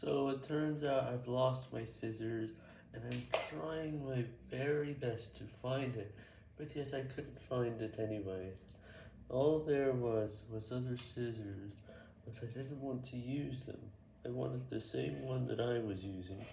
So it turns out I've lost my scissors, and I'm trying my very best to find it, but yet I couldn't find it anyway. All there was was other scissors, but I didn't want to use them. I wanted the same one that I was using.